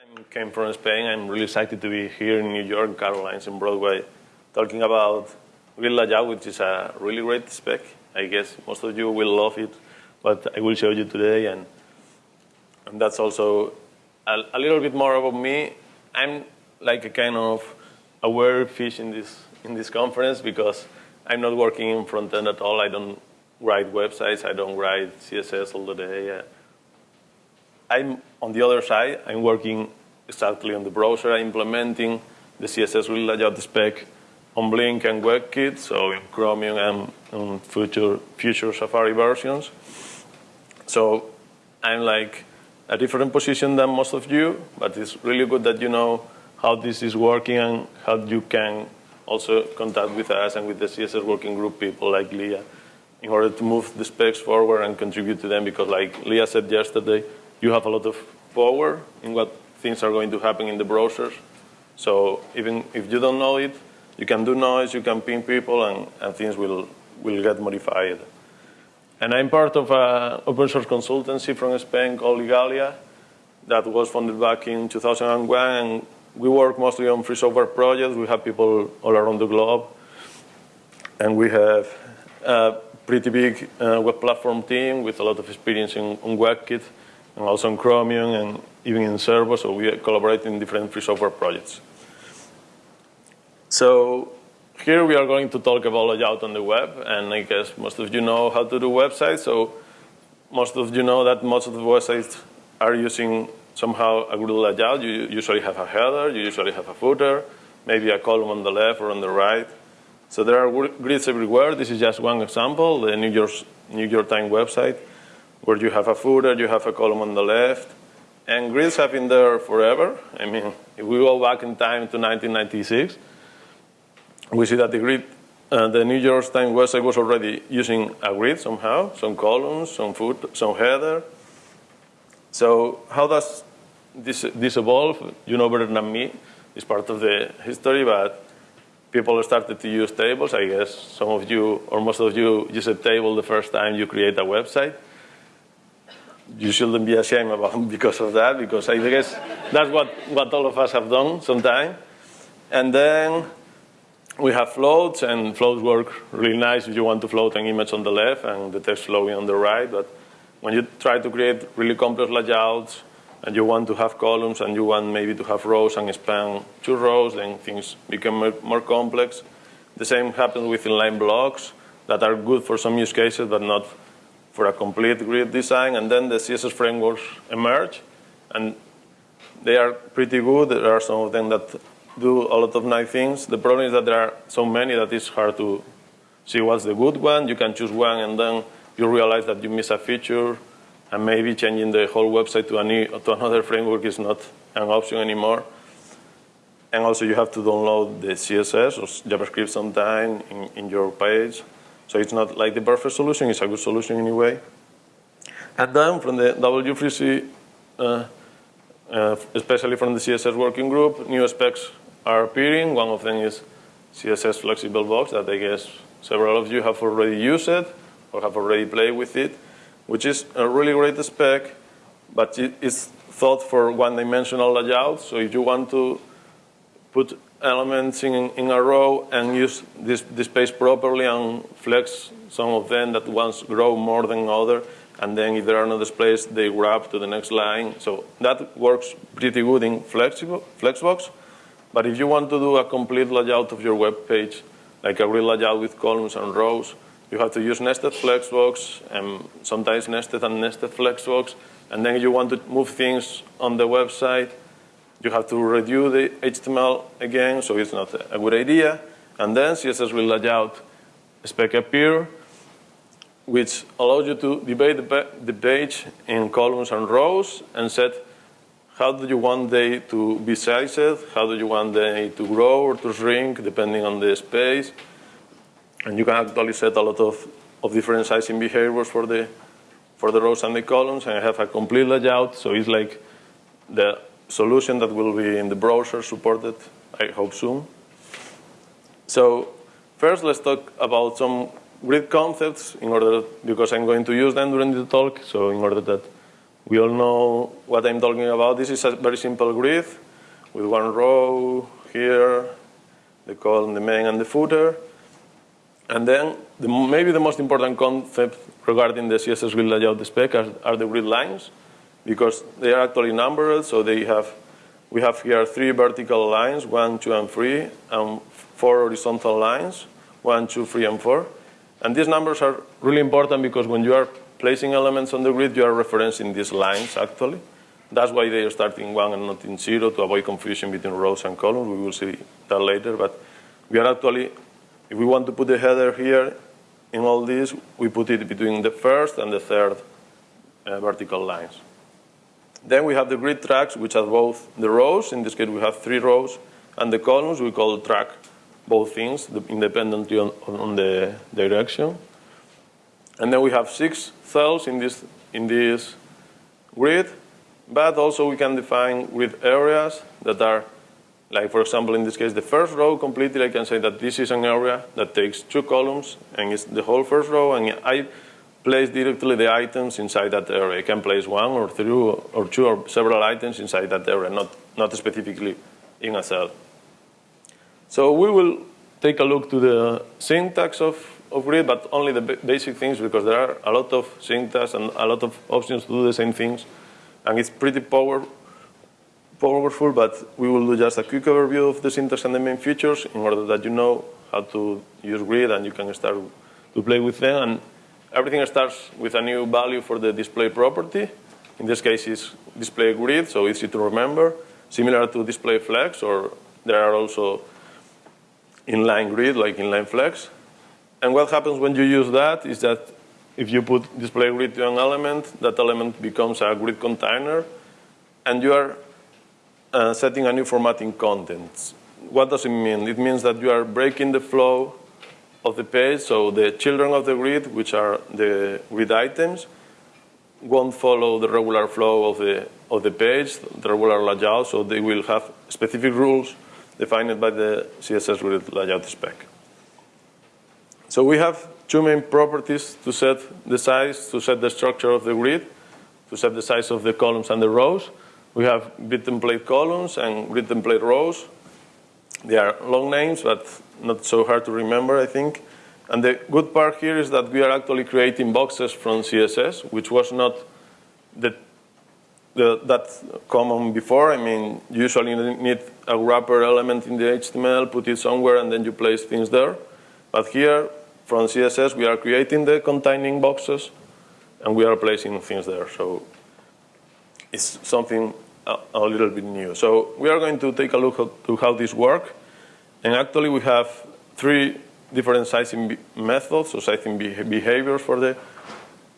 I came from Spain. I'm really excited to be here in New York, Carolines, in Broadway, talking about Grid Layout, which is a really great spec. I guess most of you will love it, but I will show you today. And, and that's also a, a little bit more about me. I'm like a kind of aware fish in this, in this conference because I'm not working in front end at all. I don't write websites. I don't write CSS all the day. Uh, I'm on the other side. I'm working exactly on the browser, implementing the CSS Grid Layout spec on Blink and WebKit, so in Chromium and, and future, future Safari versions. So I'm like a different position than most of you, but it's really good that you know how this is working and how you can also contact with us and with the CSS working group people like Lea in order to move the specs forward and contribute to them because like Lea said yesterday, you have a lot of power in what things are going to happen in the browsers. So even if you don't know it, you can do noise, you can ping people, and, and things will, will get modified. And I'm part of an open source consultancy from Spain called Igalia that was founded back in 2001. And we work mostly on free software projects. We have people all around the globe. And we have a pretty big uh, web platform team with a lot of experience in, on WebKit and also in Chromium and even in Servo. So we collaborate in different free software projects. So here we are going to talk about layout on the web. And I guess most of you know how to do websites. So most of you know that most of the websites are using somehow a grid layout. You usually have a header, you usually have a footer, maybe a column on the left or on the right. So there are grids everywhere. This is just one example, the New York, New York Times website, where you have a footer, you have a column on the left. And grids have been there forever. I mean, if we go back in time to 1996, we see that the grid, uh, the New York Times website was already using a grid somehow, some columns, some foot, some header. So how does this, this evolve? You know better than me. It's part of the history, but people started to use tables. I guess some of you, or most of you, use a table the first time you create a website. You shouldn't be ashamed about because of that, because I guess that's what, what all of us have done sometime. And then we have floats, and floats work really nice if you want to float an image on the left and the text flowing on the right. But when you try to create really complex layouts, and you want to have columns, and you want maybe to have rows and span two rows, then things become more complex. The same happens with inline blocks that are good for some use cases, but not for a complete grid design. And then the CSS frameworks emerge, and they are pretty good. There are some of them that do a lot of nice things. The problem is that there are so many that it's hard to see what's the good one. You can choose one and then you realize that you miss a feature and maybe changing the whole website to, a new, to another framework is not an option anymore. And also you have to download the CSS or JavaScript sometime in, in your page. So it's not like the perfect solution, it's a good solution anyway. And then from the W3C, uh, uh, especially from the CSS working group, new specs are appearing. One of them is CSS Flexible Box that I guess several of you have already used it or have already played with it, which is a really great spec, but it is thought for one-dimensional layout. So if you want to put elements in, in a row and use this, this space properly and flex some of them that ones grow more than other, and then if there are no displays, they grab to the next line. So that works pretty good in Flexible, Flexbox. But if you want to do a complete layout of your web page, like a real layout with columns and rows, you have to use nested flexbox and sometimes nested and nested flexbox. And then you want to move things on the website, you have to redo the HTML again, so it's not a good idea. And then CSS Grid Layout spec appear, which allows you to divide the page in columns and rows and set how do you want they to be sized? How do you want they to grow or to shrink, depending on the space? And you can actually set a lot of, of different sizing behaviors for the, for the rows and the columns, and have a complete layout, so it's like the solution that will be in the browser supported, I hope soon. So first, let's talk about some grid concepts in order, because I'm going to use them during the talk, so in order that We all know what I'm talking about. This is a very simple grid with one row here, the column, the main, and the footer. And then the, maybe the most important concept regarding the CSS grid layout spec are, are, the grid lines because they are actually numbered. So they have, we have here three vertical lines, one, two, and three, and four horizontal lines, one, two, three, and four. And these numbers are really important because when you are placing elements on the grid, you are referencing these lines actually. That's why they are starting one and not in zero to avoid confusion between rows and columns. We will see that later. But we are actually if we want to put the header here in all this, we put it between the first and the third uh, vertical lines. Then we have the grid tracks, which are both the rows. In this case, we have three rows. And the columns, we call track both things independently on, on the direction. And then we have six cells in this, in this grid. But also we can define grid areas that are like for example, in this case, the first row completely, I can say that this is an area that takes two columns and it's the whole first row, and I place directly the items inside that area. I can place one or three or two or several items inside that area, not, not specifically in a cell. So we will take a look to the syntax of, of grid, but only the basic things because there are a lot of syntax and a lot of options to do the same things. And it's pretty power, powerful, but we will do just a quick overview of the syntax and the main features in order that you know how to use grid and you can start to play with them. And everything starts with a new value for the display property. In this case, it's display grid, so easy to remember. Similar to display flex, or there are also inline grid, like inline flex. And what happens when you use that is that if you put display grid to an element, that element becomes a grid container, and you are uh, setting a new formatting contents. What does it mean? It means that you are breaking the flow of the page, so the children of the grid, which are the grid items, won't follow the regular flow of the, of the page, the regular layout, so they will have specific rules defined by the CSS grid layout spec. So we have two main properties to set the size, to set the structure of the grid, to set the size of the columns and the rows. We have grid template columns and grid template rows. They are long names, but not so hard to remember, I think. And the good part here is that we are actually creating boxes from CSS, which was not the, the, that common before. I mean, usually you need a wrapper element in the HTML, put it somewhere, and then you place things there. But here, from CSS, we are creating the containing boxes, and we are placing things there. So it's something a, little bit new. So we are going to take a look at to how this works. And actually we have three different sizing methods, so sizing behaviors for the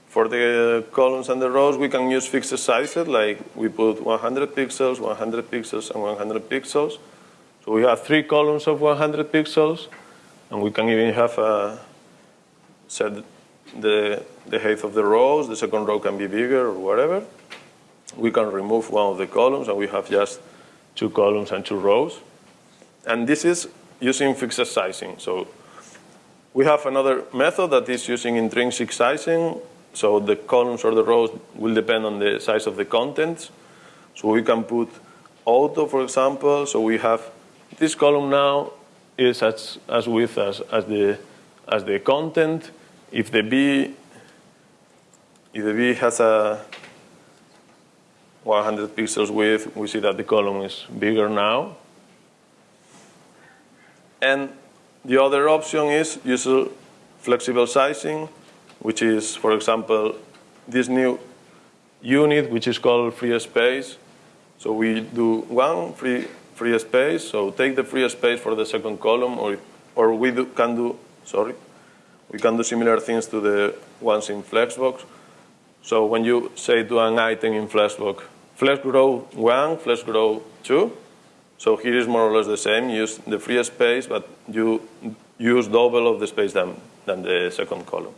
for the columns and the rows, we can use fixed sizes, like we put 100 pixels, 100 pixels, and 100 pixels. So we have three columns of 100 pixels, and we can even have a set the, the height of the rows, the second row can be bigger or whatever we can remove one of the columns and we have just two columns and two rows. And this is using fixed sizing. So we have another method that is using intrinsic sizing. So the columns or the rows will depend on the size of the contents. So we can put auto, for example. So we have this column now is as, as width as, as, the, as the content. If the B, if the B has a 100 pixels width, we see that the column is bigger now. And the other option is use flexible sizing, which is, for example, this new unit, which is called free space. So we do one free, free space, so take the free space for the second column, or, or we do, can do, sorry, we can do similar things to the ones in Flexbox. So when you say to an item in Flexbox, flex grow 1, flex grow 2, so here is more or less the same. Use the free space, but you use double of the space than, than the second column.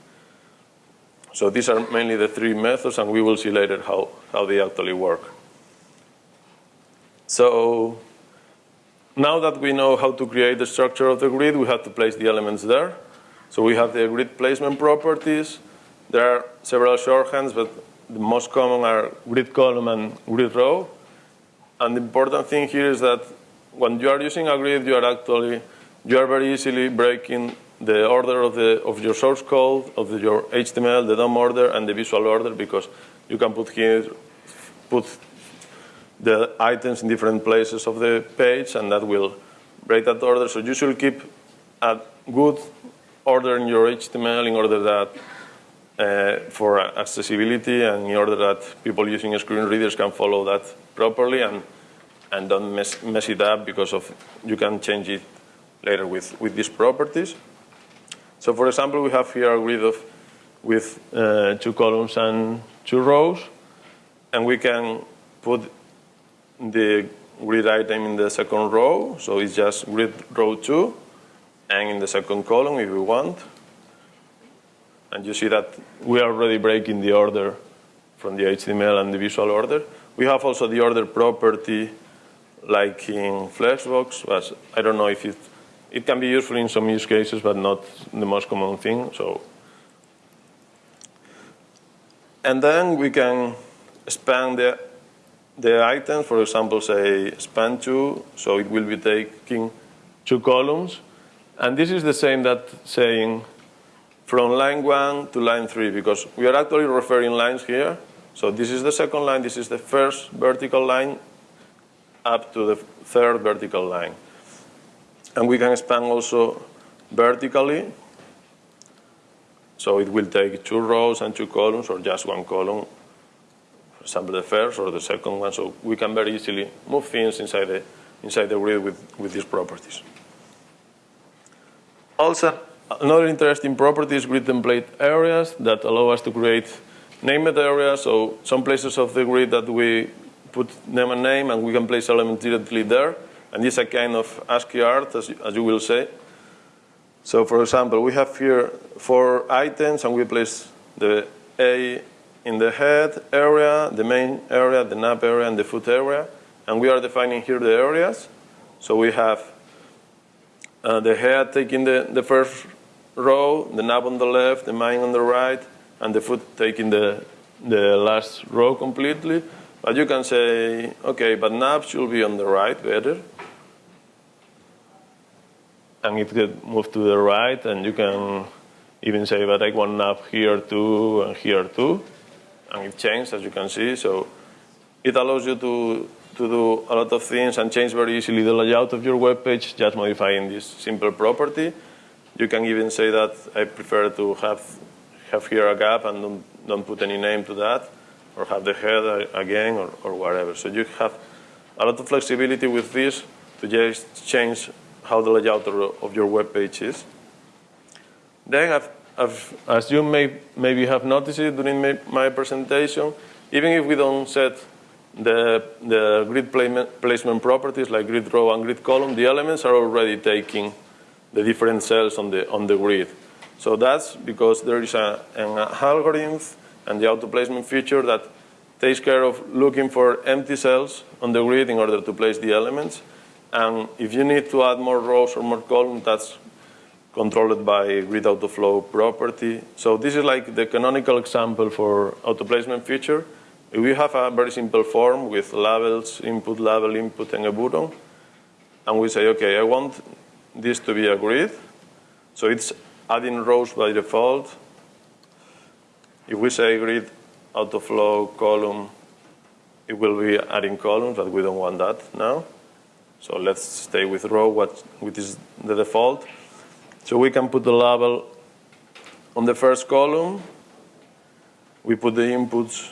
So these are mainly the three methods, and we will see later how, how they actually work. So now that we know how to create the structure of the grid, we have to place the elements there. So we have the grid placement properties. There are several shorthands, but the most common are grid column and grid row. And the important thing here is that when you are using a grid, you are actually, you are very easily breaking the order of, the, of your source code, of the, your HTML, the DOM order, and the visual order, because you can put here, put the items in different places of the page, and that will break that order. So you should keep a good order in your HTML in order that uh, for accessibility and in order that people using screen readers can follow that properly and, and don't mess, mess it up because of you can change it later with, with these properties. So for example, we have here a grid of, with uh, two columns and two rows, and we can put the grid item in the second row, so it's just grid row 2, and in the second column if we want. And you see that we are already breaking the order from the HTML and the visual order. We have also the order property like in Flexbox, but I don't know if it, it can be useful in some use cases, but not the most common thing. So, And then we can span the, the items, for example, say span two, so it will be taking two columns. And this is the same that saying from line one to line three, because we are actually referring lines here. So this is the second line, this is the first vertical line up to the third vertical line. And we can expand also vertically. So it will take two rows and two columns or just one column. For example, the first or the second one. So we can very easily move things inside the, inside the grid with, with these properties. Also, another interesting property is grid template areas that allow us to create named areas. So some places of the grid that we put name and name, and we can place elements directly there. And this is a kind of ASCII art, as, as you will say. So for example, we have here four items, and we place the A in the head area, the main area, the nap area, and the foot area. And we are defining here the areas. So we have uh, the head taking the, the first row, the nav on the left, the main on the right, and the foot taking the, the last row completely. But you can say, okay, but nav should be on the right better. And it get move to the right, and you can even say, but I want nav here too, and here too. And it changed, as you can see. So it allows you to to do a lot of things and change very easily the layout of your web page, just modifying this simple property. You can even say that I prefer to have, have here a gap and don't, don't put any name to that, or have the head again, or, or whatever. So you have a lot of flexibility with this to just change how the layout of your web page is. Then, I've, I've, as you may maybe have noticed it during my, my presentation, even if we don't set the, the grid placement properties like grid row and grid column, the elements are already taking the different cells on the, on the grid. So that's because there is a, an algorithm and the auto placement feature that takes care of looking for empty cells on the grid in order to place the elements. And if you need to add more rows or more columns, that's controlled by grid auto flow property. So this is like the canonical example for auto placement feature. If we have a very simple form with labels, input, label, input, and a button. And we say, okay, I want this to be a grid. So it's adding rows by default. If we say grid autoflow column, it will be adding columns, but we don't want that now. So let's stay with row, what, which is the default. So we can put the label on the first column. We put the inputs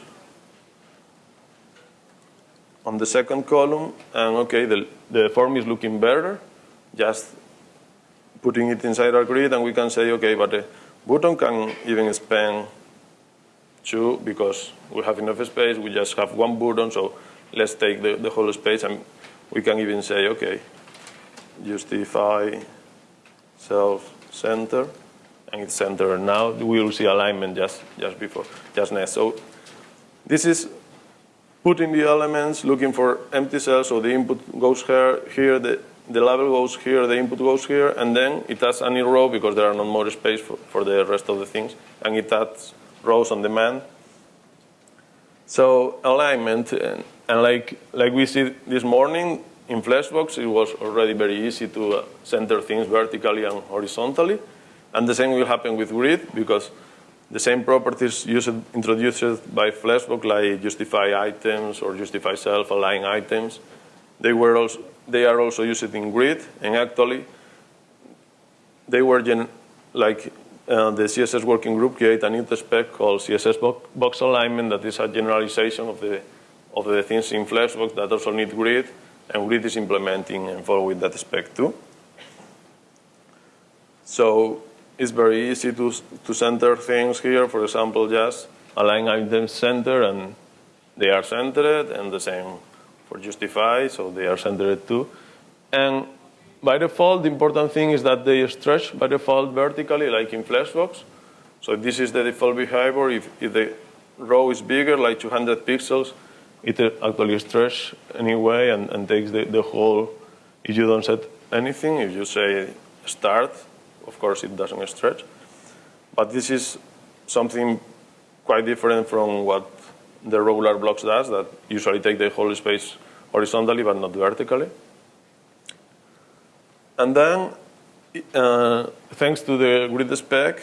on the second column, and okay, the, the form is looking better, just putting it inside our grid, and we can say, okay, but the button can even span two because we have enough space, we just have one button, so let's take the, the whole space, and we can even say, okay, justify self-center, and it's centered now. We will see alignment just, just before, just next. So this is putting the elements, looking for empty cells, so the input goes here, here the, the label goes here, the input goes here, and then it adds any row because there are not more space for, for the rest of the things, and it adds rows on demand. So alignment, and, and, like, like we see this morning in Flexbox, it was already very easy to uh, center things vertically and horizontally. And the same will happen with grid because the same properties used, introduced by Flexbox, like justify items or justify self-align items, they, were also, they are also used in grid, and actually they were gen like uh, the CSS working group create a new spec called CSS box alignment that is a generalization of the, of the things in Flexbox that also need grid, and grid is implementing and following that spec too. So it's very easy to, to center things here. For example, just align items center and they are centered and the same for justify, so they are centered too. And by default, the important thing is that they stretch by default vertically, like in Flexbox. So this is the default behavior. If, if the row is bigger, like 200 pixels, it uh, actually stretches anyway and, and takes the, the whole, if you don't set anything, if you say start, of course, it doesn't stretch. But this is something quite different from what the regular blocks does, that usually take the whole space horizontally but not vertically. And then, uh, thanks to the grid spec,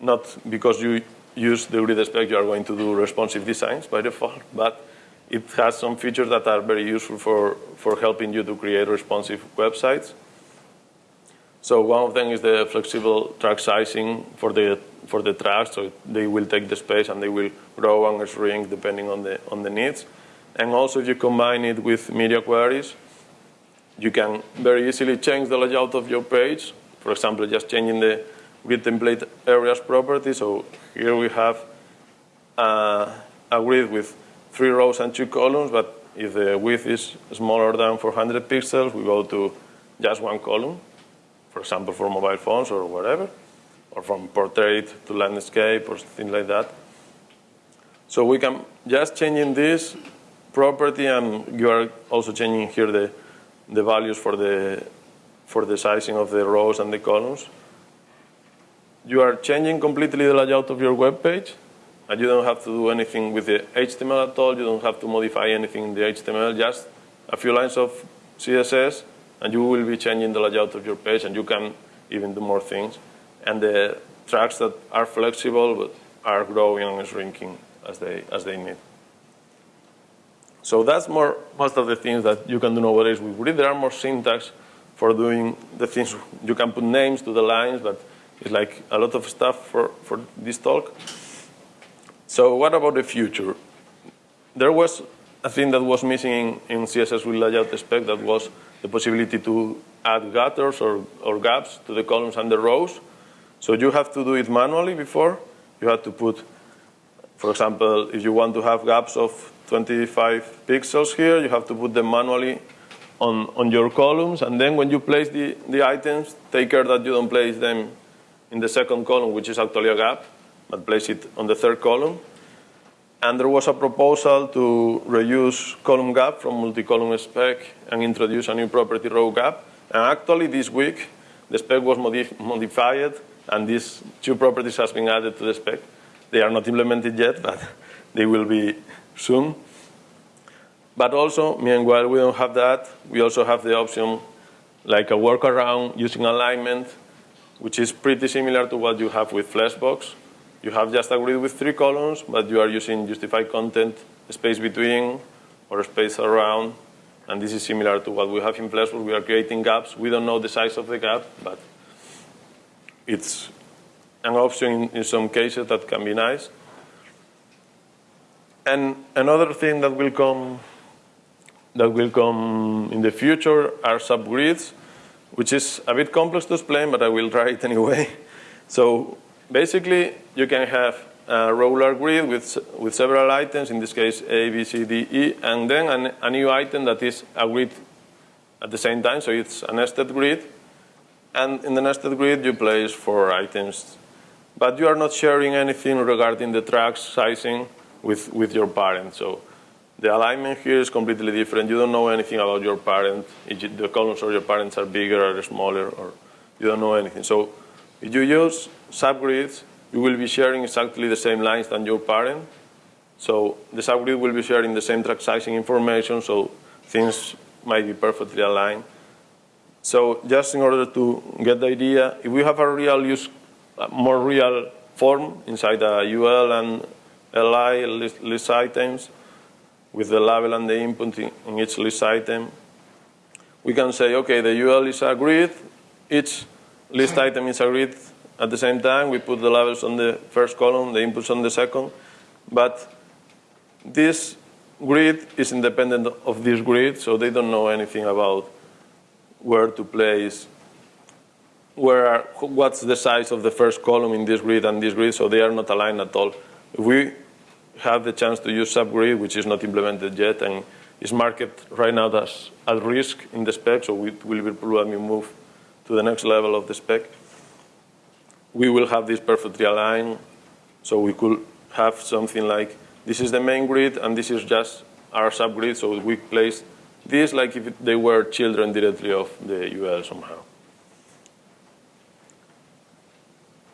not because you use the grid spec, you are going to do responsive designs by default, but it has some features that are very useful for, for helping you to create responsive websites. So one of them is the flexible track sizing for the for the tracks. So they will take the space and they will grow and shrink depending on the on the needs. And also, if you combine it with media queries, you can very easily change the layout of your page. For example, just changing the grid template areas property. So here we have uh, a grid with three rows and two columns, but if the width is smaller than 400 pixels, we go to just one column for example, for mobile phones or whatever, or from portrait to landscape or things like that. So we can just changing this property, and you are also changing here the, the values for the, for the sizing of the rows and the columns. You are changing completely the layout of your web page, and you don't have to do anything with the HTML at all. You don't have to modify anything in the HTML, just a few lines of CSS and you will be changing the layout of your page, and you can even do more things. And the tracks that are flexible but are growing and shrinking as they, as they need. So that's more most of the things that you can do nowadays with Grid. There are more syntax for doing the things. You can put names to the lines, but it's like a lot of stuff for, for this talk. So what about the future? There was a thing that was missing in, in CSS with layout spec that was the possibility to add gutters or, or gaps to the columns and the rows. So you have to do it manually before. You have to put, for example, if you want to have gaps of 25 pixels here, you have to put them manually on, on your columns. And then when you place the, the items, take care that you don't place them in the second column, which is actually a gap, but place it on the third column. And there was a proposal to reuse column gap from multi-column spec and introduce a new property row gap. And actually this week, the spec was modif modified and these two properties has been added to the spec. They are not implemented yet, but they will be soon. But also, meanwhile, we don't have that. We also have the option like a workaround using alignment, which is pretty similar to what you have with Flexbox. You have just a grid with three columns, but you are using justified content, space between, or space around. And this is similar to what we have in Flexbox. We are creating gaps. We don't know the size of the gap, but it's an option in, in some cases that can be nice. And another thing that will come that will come in the future are subgrids, which is a bit complex to explain, but I will try it anyway. So Basically, you can have a regular grid with, with several items, in this case A, B, C, D, E, and then an, a new item that is a grid at the same time, so it's a nested grid. And in the nested grid, you place four items. But you are not sharing anything regarding the tracks sizing with, with your parent. So the alignment here is completely different. You don't know anything about your parent. The columns of your parents are bigger or smaller, or you don't know anything. So if you use subgrids, you will be sharing exactly the same lines than your parent. So the subgrid will be sharing the same track sizing information, so things might be perfectly aligned. So just in order to get the idea, if we have a real use, more real form inside a UL and LI list, list items, with the label and the input in, in each list item, we can say, okay, the UL is a grid, each list item is a grid at the same time. We put the labels on the first column, the inputs on the second. But this grid is independent of this grid, so they don't know anything about where to place, where are, what's the size of the first column in this grid and this grid, so they are not aligned at all. If we have the chance to use subgrid, which is not implemented yet, and is marked right now as at risk in the spec, so we will be probably move to the next level of the spec. We will have this perfectly aligned, so we could have something like this is the main grid, and this is just our subgrid, so we place this like if they were children directly of the UL somehow.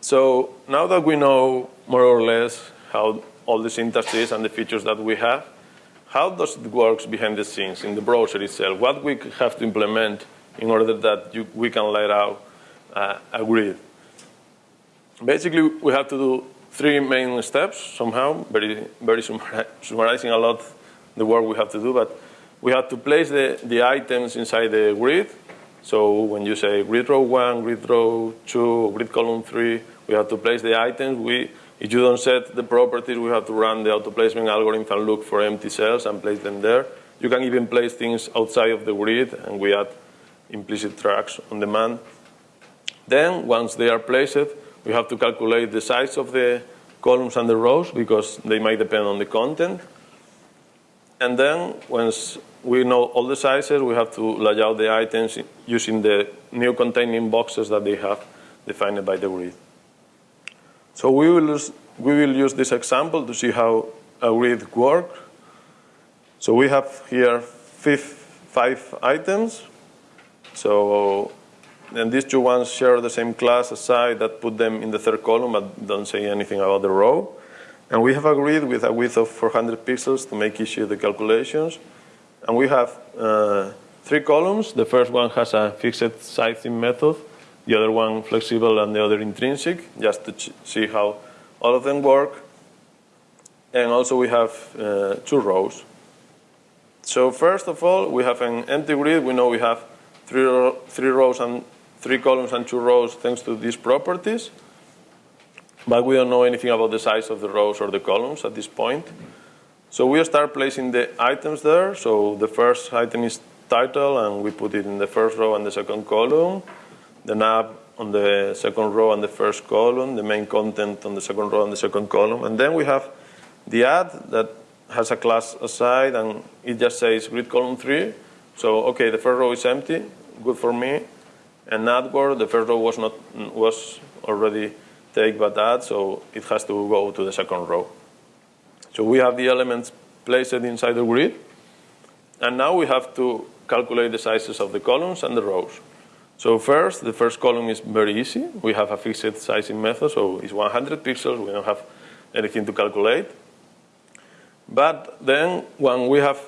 So now that we know more or less how all the syntax is and the features that we have, how does it work behind the scenes in the browser itself? What we have to implement in order that you, we can let out uh, a grid? Basically, we have to do three main steps somehow, very, very summarizing a lot the work we have to do, but we have to place the, the items inside the grid. So when you say grid row one, grid row two, grid column three, we have to place the items. We if you don't set the properties, we have to run the auto placement algorithm and look for empty cells and place them there. You can even place things outside of the grid, and we add implicit tracks on demand. Then, once they are placed, we have to calculate the size of the columns and the rows because they might depend on the content. And then, once we know all the sizes, we have to lay out the items using the new containing boxes that they have defined by the grid. So we will, use, we will use this example to see how a grid works. So we have here five items. So and these two ones share the same class aside that put them in the third column but don't say anything about the row. And we have agreed with a width of 400 pixels to make easy the calculations. And we have uh, three columns. The first one has a fixed sizing method the other one flexible and the other intrinsic, just to see how all of them work. And also we have uh, two rows. So first of all, we have an empty grid. We know we have three, three rows and three columns and two rows thanks to these properties. But we don't know anything about the size of the rows or the columns at this point. So we start placing the items there. So the first item is title, and we put it in the first row and the second column the nav on the second row and the first column, the main content on the second row and the second column. And then we have the add that has a class aside and it just says grid column three. So, okay, the first row is empty, good for me. And that word, the first row was not was already take but add, so it has to go to the second row. So we have the elements placed inside the grid. And now we have to calculate the sizes of the columns and the rows. So first, the first column is very easy. We have a fixed sizing method, so it's 100 pixels. We don't have anything to calculate. But then when we have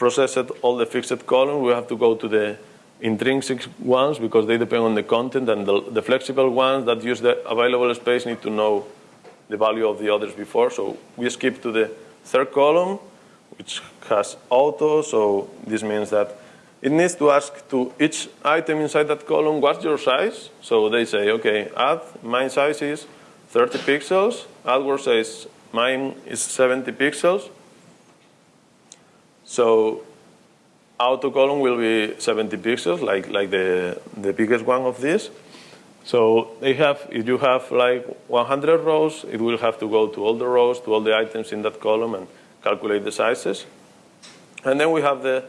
processed all the fixed columns, we have to go to the intrinsic ones because they depend on the content, and the, the, flexible ones that use the available space need to know the value of the others before. So we skip to the third column, which has auto, so this means that it needs to ask to each item inside that column, what's your size? So they say, okay, add, my size is 30 pixels. AdWords says, mine is 70 pixels. So auto column will be 70 pixels, like, like the, the biggest one of these. So they have, if you have like 100 rows, it will have to go to all the rows, to all the items in that column and calculate the sizes. And then we have the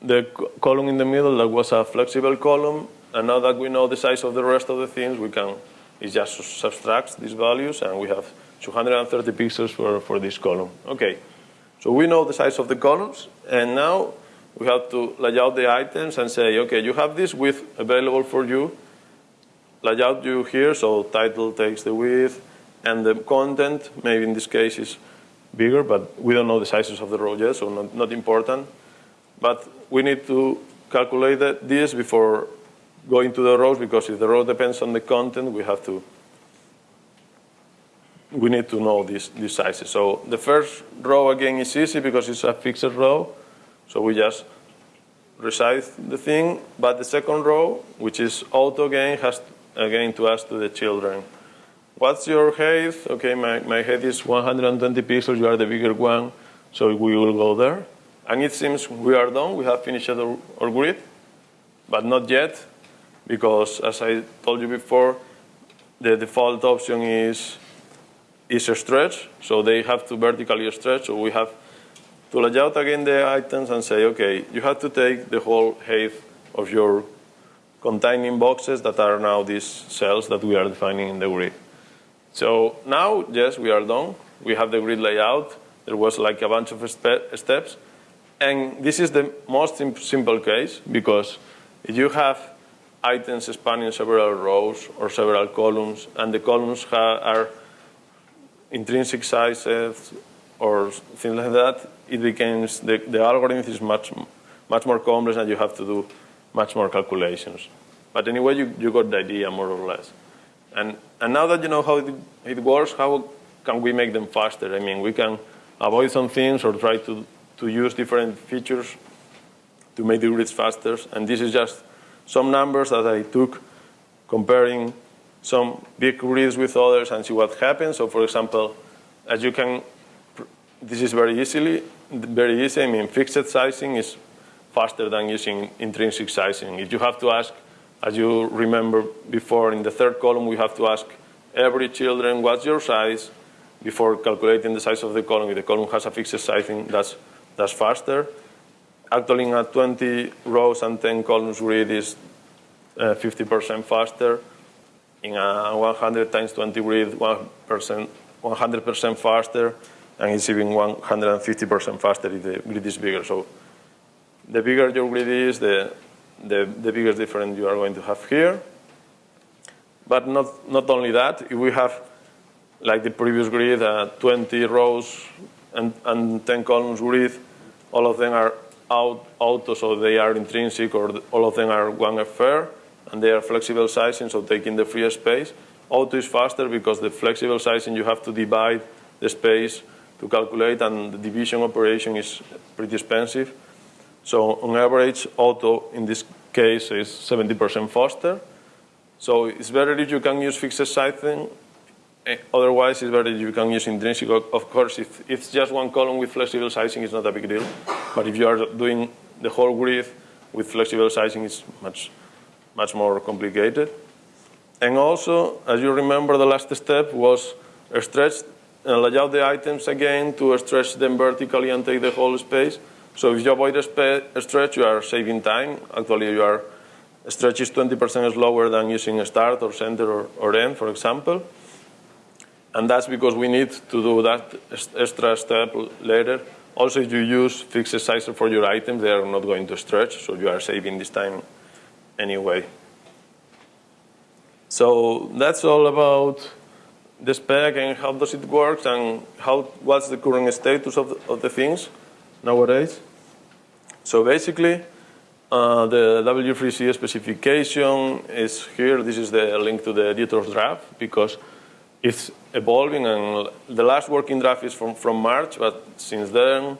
the column in the middle that was a flexible column, and now that we know the size of the rest of the things, we can it just subtracts these values, and we have 230 pixels for, for this column. Okay, so we know the size of the columns, and now we have to lay out the items and say, okay, you have this width available for you. Lay out you here, so title takes the width, and the content, maybe in this case, is bigger, but we don't know the sizes of the row yet, so not, not important. But we need to calculate this before going to the rows, because if the row depends on the content, we have to, we need to know these, these sizes. So the first row, again, is easy because it's a fixed row. So we just resize the thing. But the second row, which is auto again, has again to ask to the children. What's your height? Okay, my, my height is 120 pixels. You are the bigger one, so we will go there. And it seems we are done. We have finished our, our grid, but not yet, because as I told you before, the default option is, is a stretch, so they have to vertically stretch. So we have to lay out again the items and say, okay, you have to take the whole height of your containing boxes that are now these cells that we are defining in the grid. So now, yes, we are done. We have the grid layout. There was like a bunch of steps. And this is the most simple case because if you have items spanning several rows or several columns, and the columns are intrinsic sizes or things like that, it becomes, the, the algorithm is much, much more complex and you have to do much more calculations. But anyway, you, you got the idea more or less. And, and now that you know how it, it works, how can we make them faster? I mean, we can avoid some things or try to, to use different features to make the grids faster. And this is just some numbers that I took comparing some big grids with others and see what happens. So for example, as you can, this is very easily, very easy. I mean, fixed sizing is faster than using intrinsic sizing. If you have to ask, as you remember before in the third column, we have to ask every children, what's your size? Before calculating the size of the column, if the column has a fixed sizing, that's, that's faster. Actually, in a 20 rows and 10 columns grid is 50% uh, faster. In a 100 times 20 grid, 1%, 100% faster, and it's even 150% faster if the grid is bigger. So the bigger your grid is, the, the, the biggest difference you are going to have here. But not, not only that, if we have, like the previous grid, uh, 20 rows and, and 10 columns grid, all of them are out, auto, so they are intrinsic, or all of them are one FR, and they are flexible sizing, so taking the free space. Auto is faster because the flexible sizing, you have to divide the space to calculate, and the division operation is pretty expensive. So on average, auto in this case is 70% faster. So it's better if you can use fixed sizing. Eh, otherwise, it's better if you can use intrinsic. Of course, if it's just one column with flexible sizing, it's not a big deal. But if you are doing the whole grid with flexible sizing, it's much, much more complicated. And also, as you remember, the last step was stretch and uh, lay out the items again to stretch them vertically and take the whole space. So if you avoid a, stretch, you are saving time. Actually, you are stretch is 20% slower than using a start or center or, or end, for example. And that's because we need to do that extra step later. Also, if you use fixed sizer for your items, they are not going to stretch, so you are saving this time anyway. So that's all about the spec and how does it work and how, what's the current status of the, of the things nowadays. So basically, uh, the W3C specification is here. This is the link to the editor's draft because it's evolving and the last working draft is from, from March, but since then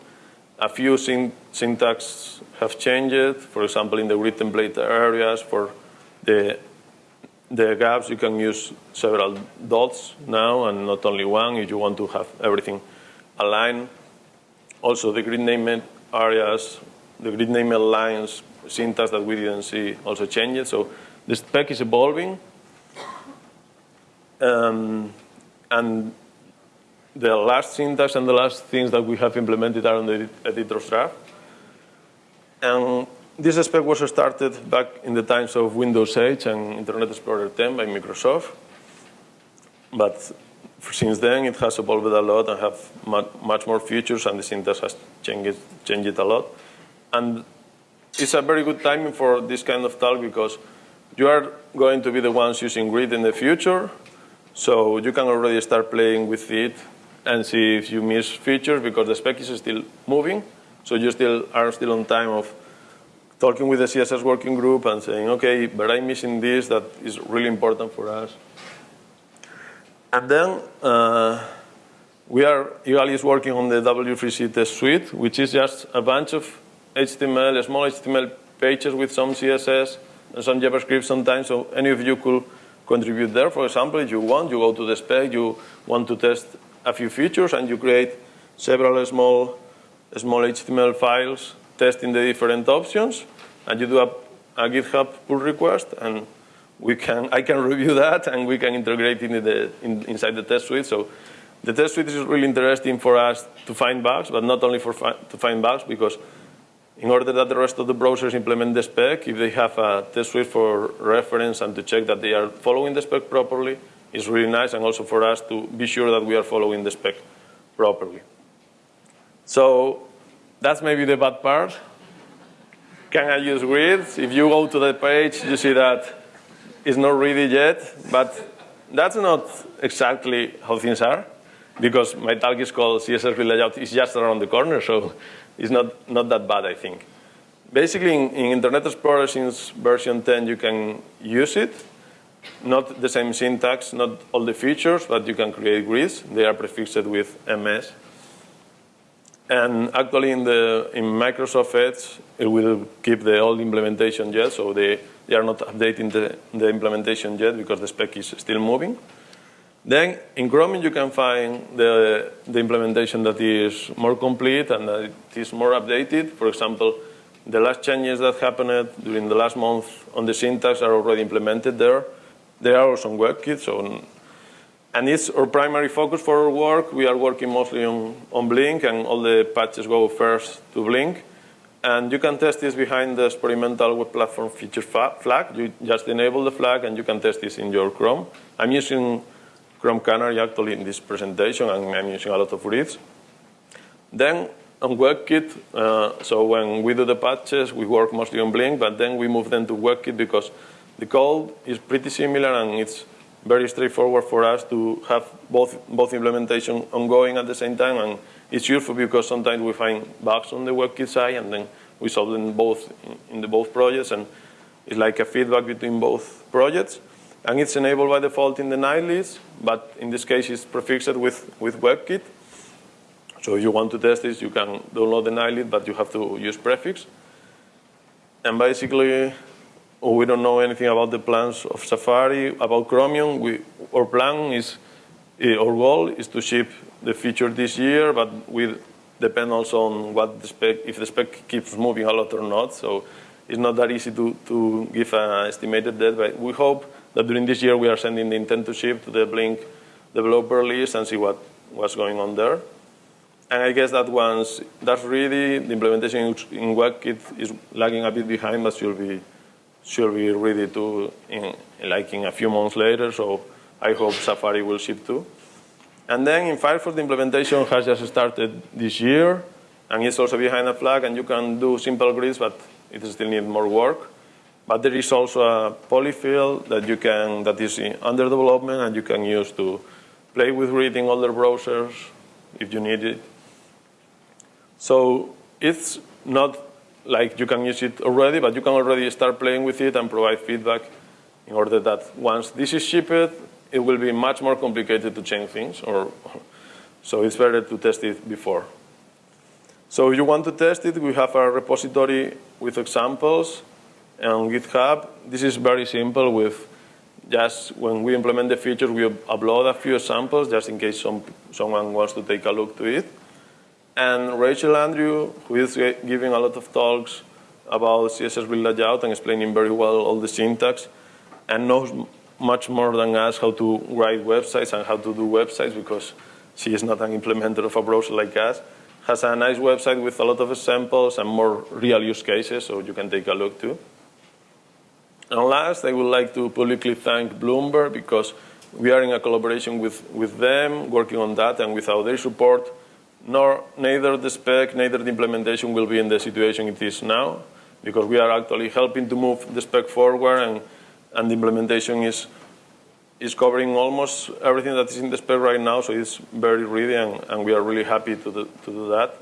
a few syn syntax have changed. For example, in the grid template areas for the, the gaps, you can use several dots now and not only one if you want to have everything aligned. Also, the grid name areas the grid name lines syntax that we didn't see also changed. So the spec is evolving. Um, and the last syntax and the last things that we have implemented are on the editor's draft. And this spec was started back in the times of Windows 8 and Internet Explorer 10 by Microsoft. But since then, it has evolved a lot and have much more features, and the syntax has changed, changed a lot. And it's a very good timing for this kind of talk because you are going to be the ones using grid in the future. So you can already start playing with it and see if you miss features because the spec is still moving. So you still are still on time of talking with the CSS working group and saying, okay, but I'm missing this that is really important for us. And then uh, we are, Igalia is working on the W3C test suite, which is just a bunch of HTML, small HTML pages with some CSS and some JavaScript sometimes. So any of you could contribute there. For example, if you want, you go to the spec, you want to test a few features, and you create several small, small HTML files testing the different options, and you do a, a GitHub pull request, and we can, I can review that, and we can integrate it in the, in, inside the test suite. So the test suite is really interesting for us to find bugs, but not only for fi to find bugs, because in order that the rest of the browsers implement the spec, if they have a test suite for reference and to check that they are following the spec properly, it's really nice, and also for us to be sure that we are following the spec properly. So that's maybe the bad part. Can I use grids? If you go to the page, you see that it's not ready yet, but that's not exactly how things are, because my talk is called CSS layout It's just around the corner, so it's not, not that bad, I think. Basically, in, in Internet Explorer since version 10, you can use it. Not the same syntax, not all the features, but you can create grids. They are prefixed with MS. And actually, in, the, in Microsoft Edge, it will keep the old implementation yet, so they, they are not updating the, the implementation yet because the spec is still moving. Then in Chromium you can find the, the implementation that is more complete and that it is more updated. For example, the last changes that happened during the last month on the syntax are already implemented there. They are also on WebKit, so and it's our primary focus for our work. We are working mostly on, on Blink, and all the patches go first to Blink. And you can test this behind the experimental web platform feature flag. You just enable the flag, and you can test this in your Chrome. I'm using Chrome Canary actually in this presentation, and I'm using a lot of reads. Then on WebKit, uh, so when we do the patches, we work mostly on Blink, but then we move them to WebKit because the code is pretty similar and it's very straightforward for us to have both, both implementation ongoing at the same time. And it's useful because sometimes we find bugs on the WebKit side and then we solve them both in the both projects. And it's like a feedback between both projects. And it's enabled by default in the nightlies, but in this case it's prefixed with, with WebKit. So if you want to test this, you can download the nightly, but you have to use prefix. And basically, we don't know anything about the plans of Safari. About Chromium, we, our plan is, eh, our goal is to ship the feature this year, but we depend also on what the spec, if the spec keeps moving a lot or not. So it's not that easy to, to give an estimated date, but we hope that during this year we are sending the intent to ship to the Blink developer list and see what, what's going on there. And I guess that once that's ready, the implementation in WebKit is lagging a bit behind, but should be should be ready to in like in a few months later. So I hope Safari will ship too. And then in Firefox, the implementation has just started this year, and it's also behind a flag, and you can do simple grids, but it still needs more work. But there is also a polyfill that you can that is under development and you can use to play with reading other browsers if you need it. So it's not like you can use it already, but you can already start playing with it and provide feedback in order that once this is shipped, it will be much more complicated to change things. Or, so it's better to test it before. So if you want to test it, we have a repository with examples on GitHub, this is very simple with just when we implement the feature, we upload a few samples just in case some, someone wants to take a look to it. And Rachel Andrew, who is giving a lot of talks about CSS layout and explaining very well all the syntax, and knows much more than us how to write websites and how to do websites because she is not an implementer of a browser like us, has a nice website with a lot of examples and more real use cases, so you can take a look too. And last, I would like to publicly thank Bloomberg because we are in a collaboration with, with them, working on that, and without their support, nor neither the spec, neither the implementation will be in the situation it is now, because we are actually helping to move the spec forward, and, and the implementation is is covering almost everything that is in the spec right now, so it's very ready, and, and we are really happy to do, to do that.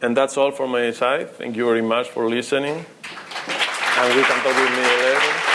And that's all from my side. Thank you very much for listening. And we can talk with me later.